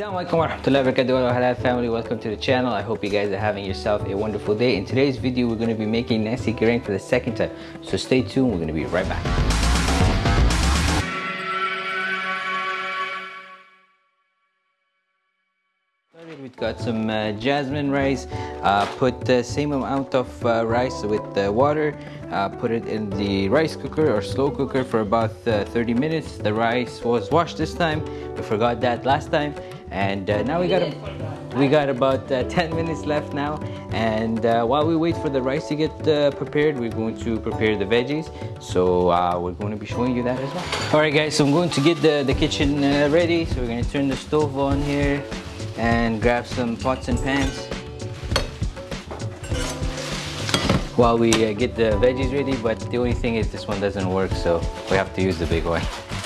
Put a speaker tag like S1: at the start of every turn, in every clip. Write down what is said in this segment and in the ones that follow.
S1: Assalamualaikum warahmatullahi wabarakatuh halal family welcome to the channel I hope you guys are having yourself a wonderful day in today's video we're going to be making nasi goreng for the second time so stay tuned we're going to be right back We've got some uh, jasmine rice. Uh, put the same amount of uh, rice with the water. Uh, put it in the rice cooker or slow cooker for about uh, 30 minutes. The rice was washed this time. We forgot that last time. And uh, now we got a, we got about uh, 10 minutes left now. And uh, while we wait for the rice to get uh, prepared, we're going to prepare the veggies. So we're going to be showing you that as well. Alright guys, so I'm going to get the, the kitchen ready. So we're going to turn the stove on here and grab some pots and pans while we uh, get the veggies ready but the only thing is this one doesn't work so we have to use the big one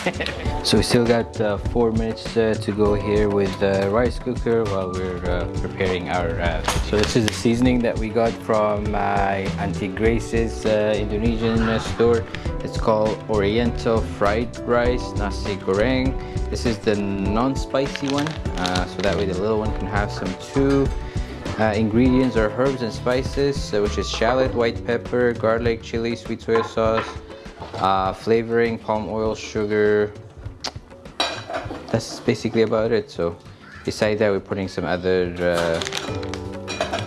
S1: so we still got uh, four minutes uh, to go here with the rice cooker while we're uh, preparing our uh, so this is the seasoning that we got from my auntie grace's uh, indonesian store. It's called oriental fried rice nasi goreng. This is the non-spicy one, uh, so that way the little one can have some two uh, ingredients are herbs and spices, uh, which is shallot, white pepper, garlic, chili, sweet soy sauce, uh, flavoring, palm oil, sugar. That's basically about it. So beside that, we're putting some other uh,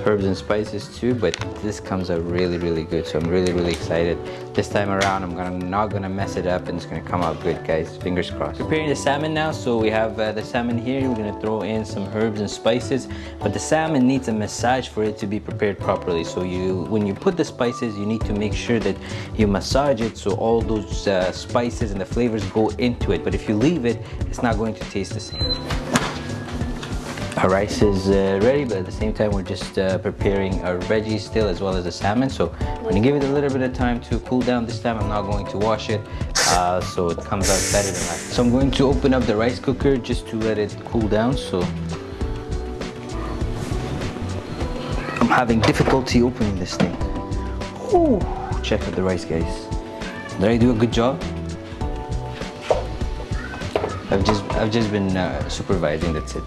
S1: herbs and spices too but this comes out really really good so I'm really really excited. This time around I'm gonna not gonna mess it up and it's gonna come out good guys. Fingers crossed. Preparing the salmon now so we have uh, the salmon here. We're gonna throw in some herbs and spices but the salmon needs a massage for it to be prepared properly. So you when you put the spices you need to make sure that you massage it so all those uh, spices and the flavors go into it. But if you leave it it's not going to taste the same our rice is uh, ready, but at the same time, we're just uh, preparing our veggies still as well as the salmon. So I'm gonna give it a little bit of time to cool down this time. I'm not going to wash it, uh, so it comes out better than that. So I'm going to open up the rice cooker just to let it cool down. So I'm having difficulty opening this thing. Ooh, check out the rice, guys. Did I do a good job? I've just I've just been uh, supervising. That's it.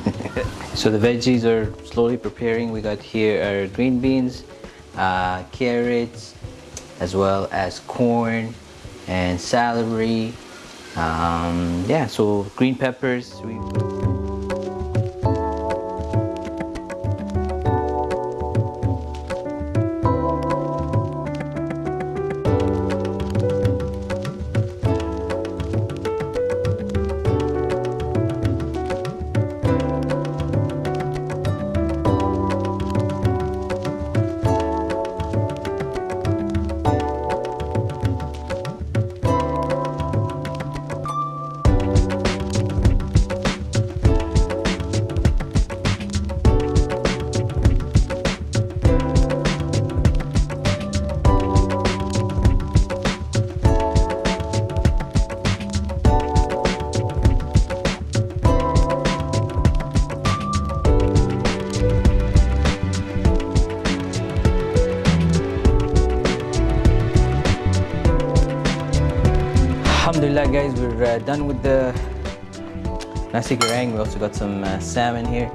S1: so the veggies are slowly preparing. We got here our green beans, uh, carrots, as well as corn and celery. Um, yeah, so green peppers. Alhamdulillah guys, we're uh, done with the nasi goreng. We also got some uh, salmon here.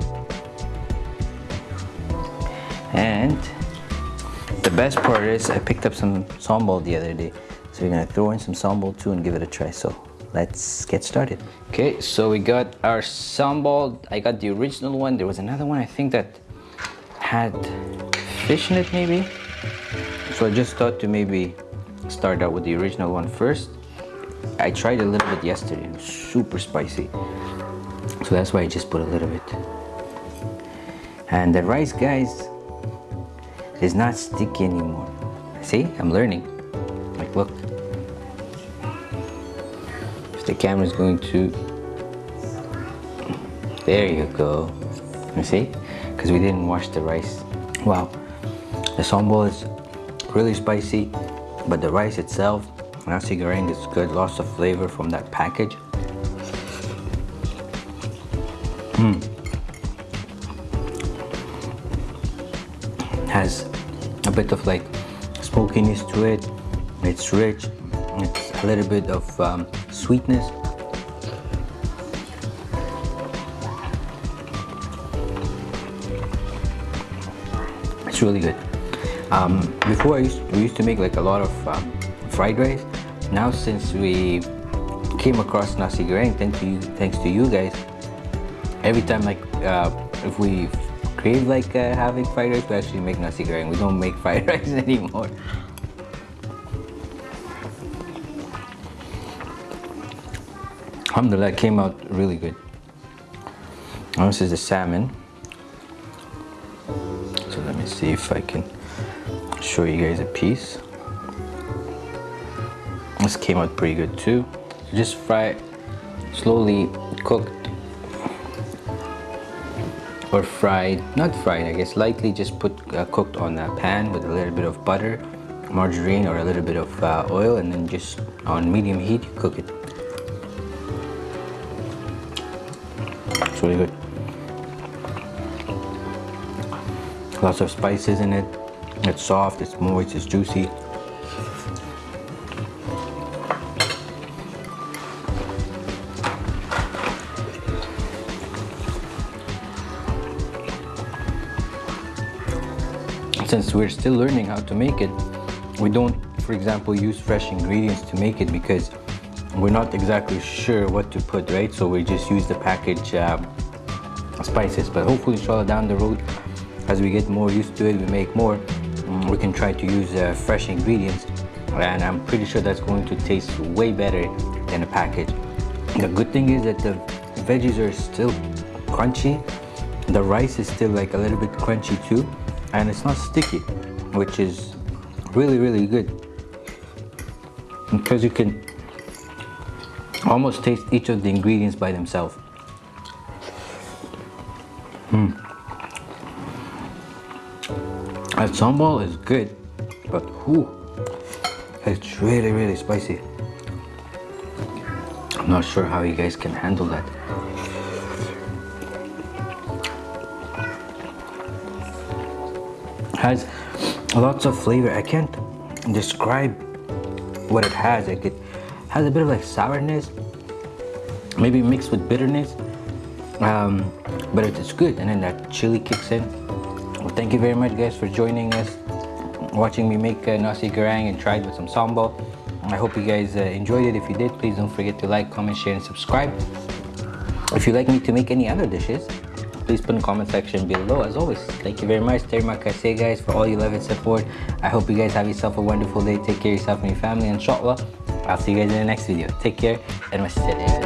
S1: And the best part is I picked up some sambal the other day. So we're gonna throw in some sambal too and give it a try. So let's get started. Okay, so we got our sambal. I got the original one. There was another one I think that had fish in it maybe. So I just thought to maybe start out with the original one first I tried a little bit yesterday and super spicy. So that's why I just put a little bit. And the rice, guys, is not sticky anymore. See, I'm learning. Like, look. If the camera is going to... There you go. You see? Because we didn't wash the rice. Wow. The sambal is really spicy, but the rice itself Nasi goreng is good, lots of flavor from that package. Mm. Has a bit of like smokiness to it. It's rich. It's a little bit of um, sweetness. It's really good. Um, before I used, we used to make like a lot of um, fried rice now since we came across nasi goreng, thanks to you, thanks to you guys, every time like uh, if we crave like uh, having fried rice, we actually make nasi goreng. We don't make fried rice anymore. Alhamdulillah, came out really good. Now this is the salmon. So let me see if I can show you guys a piece. This came out pretty good too. Just fry, slowly cooked or fried, not fried I guess, lightly just put uh, cooked on a pan with a little bit of butter, margarine or a little bit of uh, oil and then just on medium heat you cook it. It's really good. Lots of spices in it. It's soft, it's moist, it's juicy. Since we're still learning how to make it, we don't, for example, use fresh ingredients to make it because we're not exactly sure what to put, right? So we just use the package um, spices. But hopefully, inshallah, down the road, as we get more used to it, we make more, um, we can try to use uh, fresh ingredients. And I'm pretty sure that's going to taste way better than a package. The good thing is that the veggies are still crunchy. The rice is still like a little bit crunchy too. And it's not sticky, which is really, really good. Because you can almost taste each of the ingredients by themselves. Hmm. That sambal is good, but whoo, it's really, really spicy. I'm not sure how you guys can handle that. Has lots of flavor. I can't describe what it has. Like it has a bit of like sourness, maybe mixed with bitterness, um, but it's good. And then that chili kicks in. Well, thank you very much, guys, for joining us, watching me make uh, nasi goreng and try it with some sambal. I hope you guys uh, enjoyed it. If you did, please don't forget to like, comment, share, and subscribe. If you'd like me to make any other dishes, please put in the comment section below. As always, thank you very much. Terima kasih, guys, for all your love and support. I hope you guys have yourself a wonderful day. Take care of yourself and your family, inshallah. I'll see you guys in the next video. Take care and wassalam.